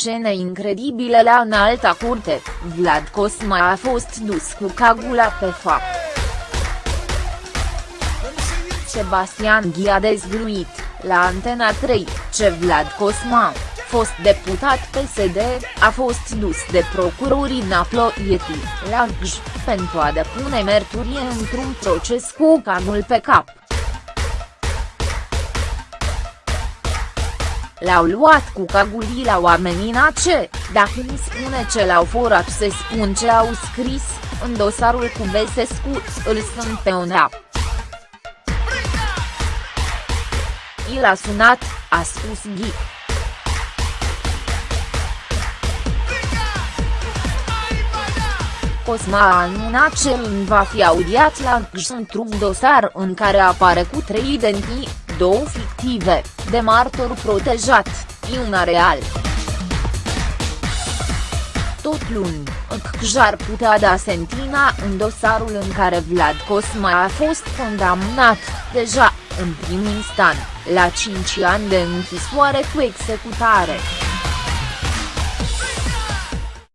scene incredibile la înalta curte, Vlad Cosma a fost dus cu cagula pe fapt. Sebastian Ghi a dezvăluit, la Antena 3, ce Vlad Cosma, fost deputat PSD, a fost dus de procurorii Naploieti, la Gj, pentru a depune merturie într-un proces cu cagul pe cap. L-au luat cu cagulii la oamenii ce, dacă mi spune ce l-au furat se spun ce au scris, în dosarul cu Vesescu, îl sunt pe un app. I l-a sunat, a spus Ghi. Cosma a anunțat ce îmi va fi audiat la GJ într-un dosar în care apare cu trei identii, două fictive, de martor protejat, și una real. Tot luni, CJ ar putea da sentina în dosarul în care Vlad Cosma a fost condamnat, deja, în prim instant, la 5 ani de închisoare cu executare.